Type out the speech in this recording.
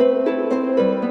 Música